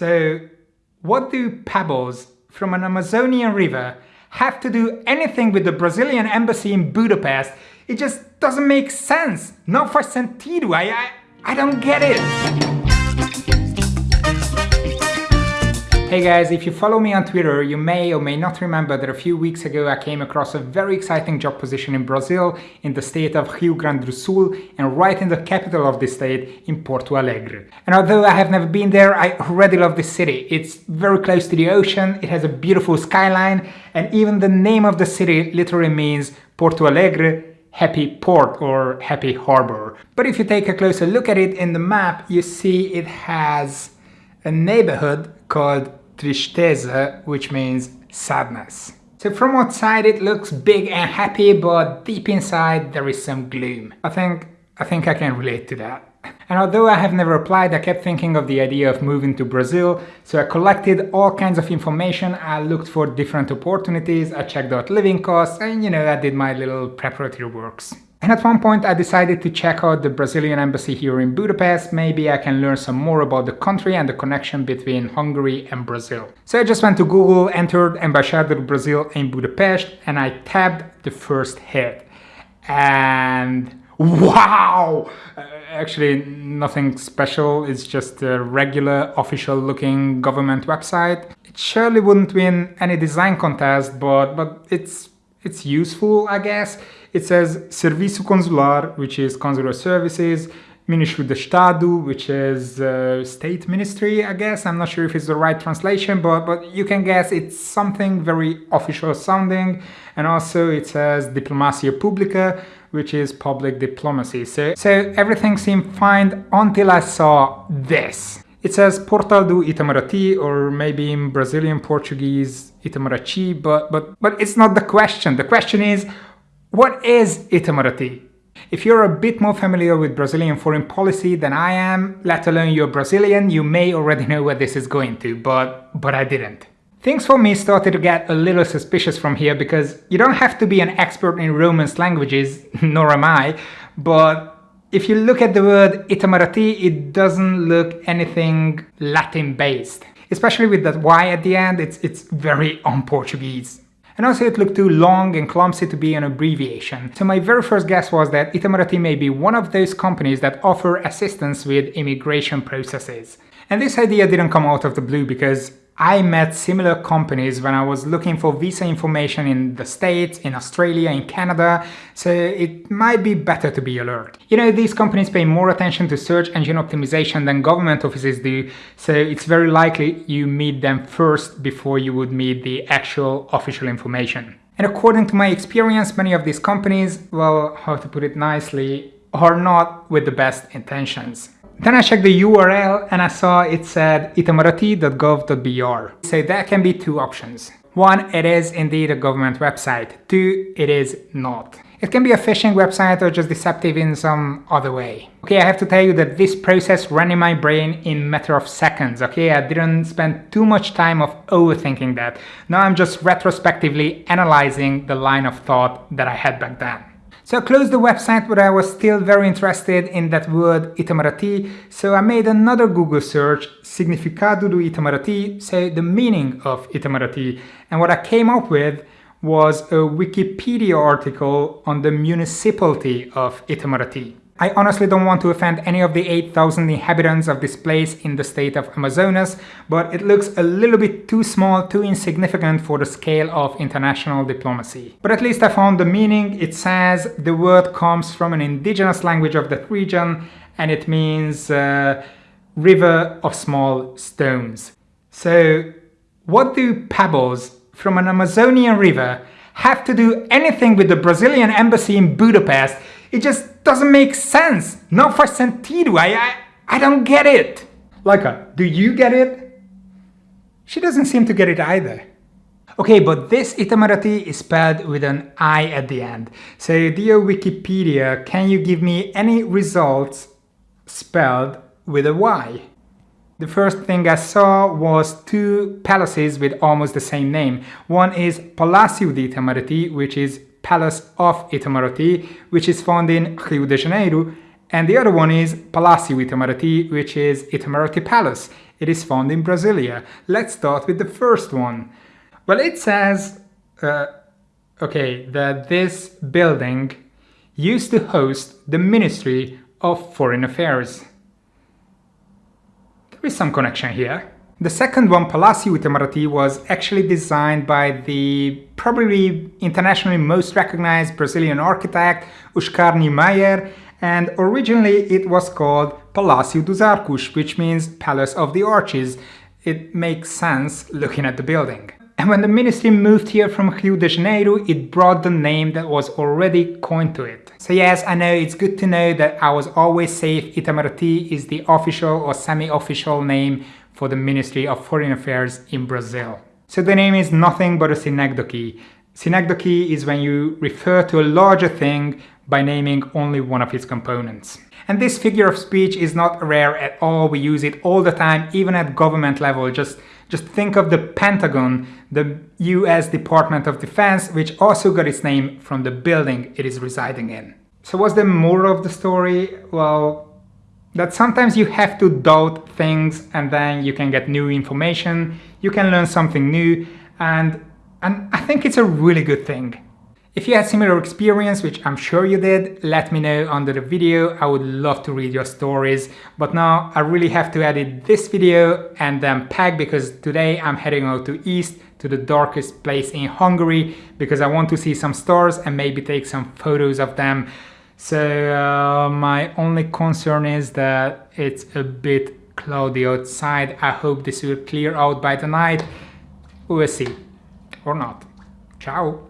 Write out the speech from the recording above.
So, what do pebbles from an Amazonian river have to do anything with the Brazilian embassy in Budapest? It just doesn't make sense. Not for sentido. I, I, I don't get it. Hey guys, if you follow me on Twitter, you may or may not remember that a few weeks ago I came across a very exciting job position in Brazil, in the state of Rio Grande do Sul, and right in the capital of the state, in Porto Alegre. And although I have never been there, I already love this city. It's very close to the ocean, it has a beautiful skyline, and even the name of the city literally means Porto Alegre, happy port or happy harbor. But if you take a closer look at it in the map, you see it has a neighborhood called tristeza, which means sadness. So from outside it looks big and happy, but deep inside there is some gloom. I think, I think I can relate to that. And although I have never applied, I kept thinking of the idea of moving to Brazil, so I collected all kinds of information, I looked for different opportunities, I checked out living costs, and you know, I did my little preparatory works. And at one point I decided to check out the Brazilian embassy here in Budapest, maybe I can learn some more about the country and the connection between Hungary and Brazil. So I just went to Google, entered Embaixada do Brasil in Budapest and I tabbed the first hit. And wow! Actually nothing special, it's just a regular official looking government website. It surely wouldn't win any design contest, but, but it's, it's useful I guess. It says Serviço Consular, which is consular services, Ministry de Estado, which is uh, state ministry, I guess. I'm not sure if it's the right translation, but, but you can guess it's something very official sounding. And also it says Diplomacia Publica, which is public diplomacy. So, so everything seemed fine until I saw this. It says Portal do Itamaraty, or maybe in Brazilian Portuguese, Itamaraty, but, but, but it's not the question. The question is, what is Itamaraty? If you're a bit more familiar with Brazilian foreign policy than I am, let alone you're Brazilian, you may already know where this is going to, but, but I didn't. Things for me started to get a little suspicious from here because you don't have to be an expert in Romance languages, nor am I, but if you look at the word Itamaraty, it doesn't look anything Latin based. Especially with that Y at the end, it's, it's very un-Portuguese. And also it looked too long and clumsy to be an abbreviation. So my very first guess was that Itamaraty may be one of those companies that offer assistance with immigration processes. And this idea didn't come out of the blue because I met similar companies when I was looking for visa information in the States, in Australia, in Canada, so it might be better to be alert. You know, these companies pay more attention to search engine optimization than government offices do, so it's very likely you meet them first before you would meet the actual official information. And according to my experience, many of these companies, well, how to put it nicely, are not with the best intentions. Then I checked the URL and I saw it said itamaraty.gov.br. So there can be two options. One, it is indeed a government website. Two, it is not. It can be a phishing website or just deceptive in some other way. Okay, I have to tell you that this process ran in my brain in matter of seconds, okay? I didn't spend too much time of overthinking that. Now I'm just retrospectively analyzing the line of thought that I had back then. So I closed the website but I was still very interested in that word Itamaraty, so I made another Google search, significado do Itamaraty, so the meaning of Itamaraty, and what I came up with was a Wikipedia article on the municipality of Itamaraty. I honestly don't want to offend any of the 8,000 inhabitants of this place in the state of Amazonas, but it looks a little bit too small, too insignificant for the scale of international diplomacy. But at least I found the meaning. It says the word comes from an indigenous language of that region and it means uh, river of small stones. So what do pebbles from an Amazonian river have to do anything with the Brazilian embassy in Budapest it just doesn't make sense. Not for sentido. I, I, I don't get it. Leica, do you get it? She doesn't seem to get it either. Okay, but this Itamaraty is spelled with an I at the end. So dear Wikipedia, can you give me any results spelled with a Y? The first thing I saw was two palaces with almost the same name. One is Palácio de Itamaraty, which is Palace of Itamaraty, which is found in Rio de Janeiro, and the other one is Palácio Itamaraty, which is Itamaraty Palace, it is found in Brasilia. Let's start with the first one. Well, it says, uh, okay, that this building used to host the Ministry of Foreign Affairs. There is some connection here. The second one, Palácio Itamaraty, was actually designed by the probably internationally most recognized Brazilian architect, Oscar Niemeyer, and originally it was called Palácio dos Arcos, which means Palace of the Arches. It makes sense looking at the building. And when the ministry moved here from Rio de Janeiro, it brought the name that was already coined to it. So yes, I know it's good to know that I was always safe Itamaraty is the official or semi-official name for the Ministry of Foreign Affairs in Brazil. So the name is nothing but a synecdoche. Synecdoche is when you refer to a larger thing by naming only one of its components. And this figure of speech is not rare at all, we use it all the time, even at government level, just just think of the Pentagon, the US Department of Defense, which also got its name from the building it is residing in. So what's the moral of the story? Well, that sometimes you have to doubt things and then you can get new information, you can learn something new, and, and I think it's a really good thing. If you had similar experience, which I'm sure you did, let me know under the video. I would love to read your stories. But now I really have to edit this video and then pack because today I'm heading out to East to the darkest place in Hungary because I want to see some stars and maybe take some photos of them. So uh, my only concern is that it's a bit cloudy outside. I hope this will clear out by the night. We'll see. Or not. Ciao.